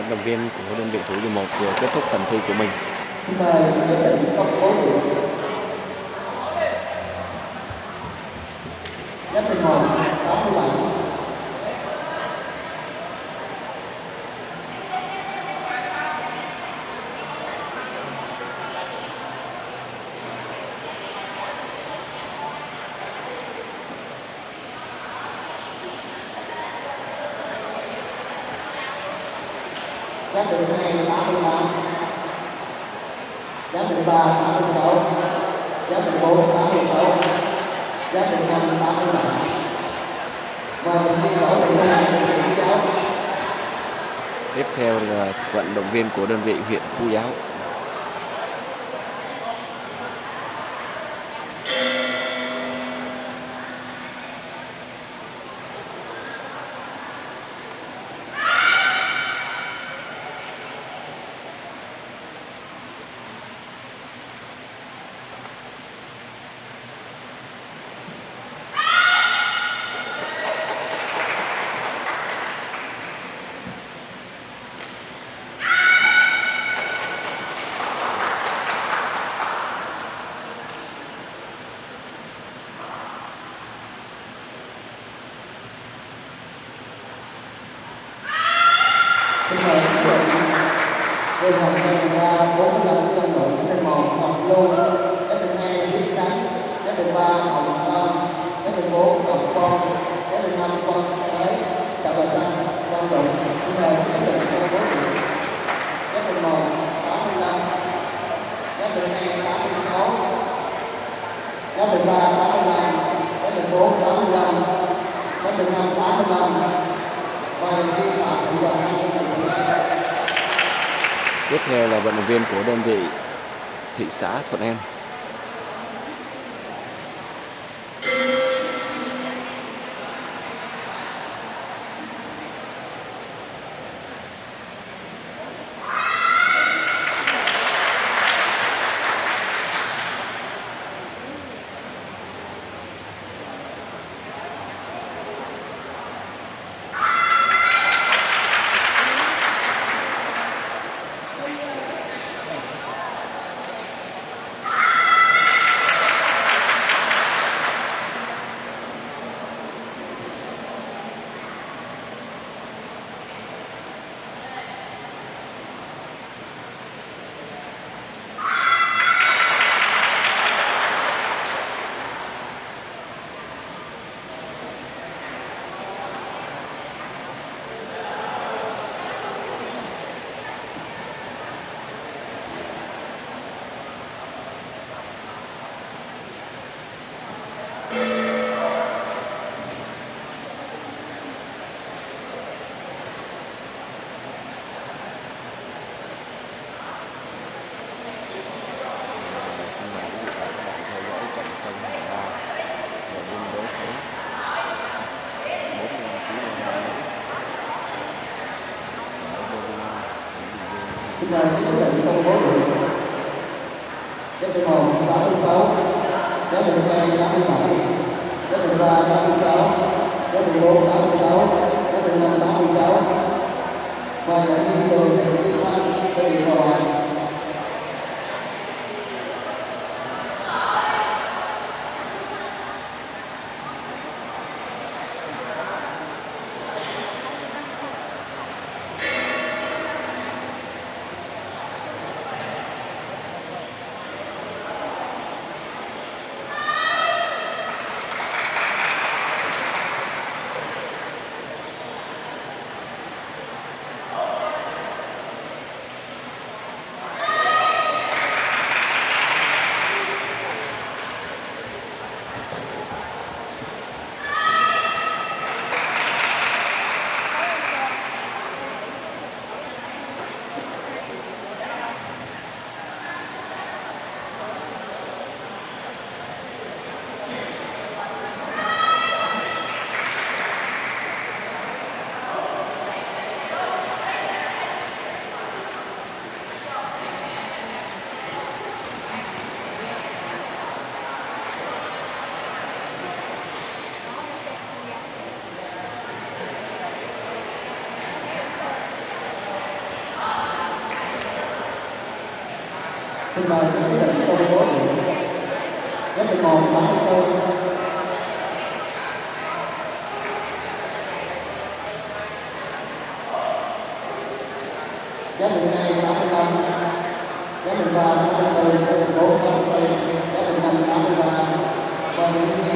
vận động viên của đơn vị thủ dầu một vừa kết thúc phần thi của mình. Nhất định công 67 Giáp bình hai 85 Giáp bình ba. 86 giá bình bốn 86 Giáp bình năm 87 Và mình thi đấu bình hai Tiếp theo là vận động viên của đơn vị huyện khu Giáo. Mời các bạn Tôi học sinh ra 45 trong đội một học luôn Các hai Trắng Các ba Hồng Tâm Các bốn Con Các năm Con Thái Chào bà Trăng Con đội Xin mời các bạn công bố điểm Các bình một 85 Các bình hai 86 Các bình ba 85 Các bình bốn 85 Các bình năm 85 Và vi phạm Tiếp theo là vận động viên của đơn vị thị xã Thuận An. Xin mời quý vị và các bạn theo dõi trận tranh hạng ba và đêm đấu thấy 45 kg nam nữ. Ở Bộ Công an, tỉnh Bình Dương, Chúng quyết định công bố điểm Giáp bình một 86 Giáp bình hai 87 Giáp thứ ba 86 Giáp bình bốn 86 Giáp bình năm 86 Và những thi thì liên quan đơn vị xin mời quý vị công bố lớp 11 và lớp 2 lớp 12 và lớp 5 lớp 13 lớp 14 lớp 15 lớp 16 lớp 17 lớp 18 lớp 19